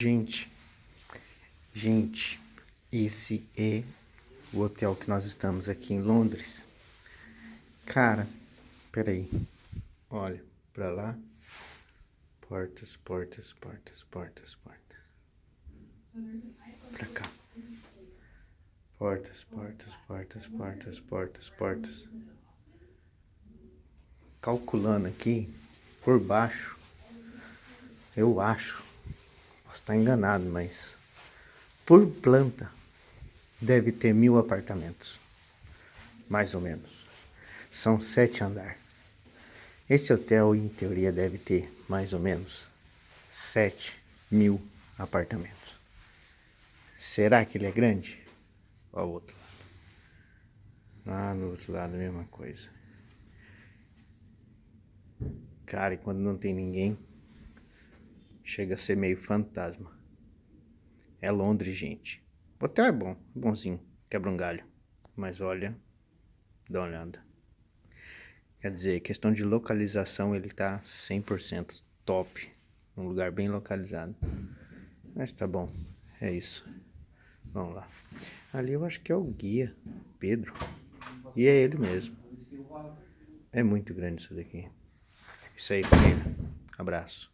Gente, gente, esse é o hotel que nós estamos aqui em Londres. Cara, peraí, olha, pra lá, portas, portas, portas, portas, portas. Pra cá. Portas, portas, portas, portas, portas, portas. Calculando aqui, por baixo, eu acho Estar enganado, mas por planta deve ter mil apartamentos, mais ou menos. São sete andares. Esse hotel, em teoria, deve ter mais ou menos sete mil apartamentos. Será que ele é grande? Olha o outro lado. Lá no outro lado, a mesma coisa. Cara, e quando não tem ninguém, Chega a ser meio fantasma. É Londres, gente. O hotel é bom, bonzinho, quebra um galho. Mas olha, dá uma olhada. Quer dizer, questão de localização, ele tá 100% top. Um lugar bem localizado. Mas tá bom, é isso. Vamos lá. Ali eu acho que é o guia, Pedro. E é ele mesmo. É muito grande isso daqui. Isso aí, família. Abraço.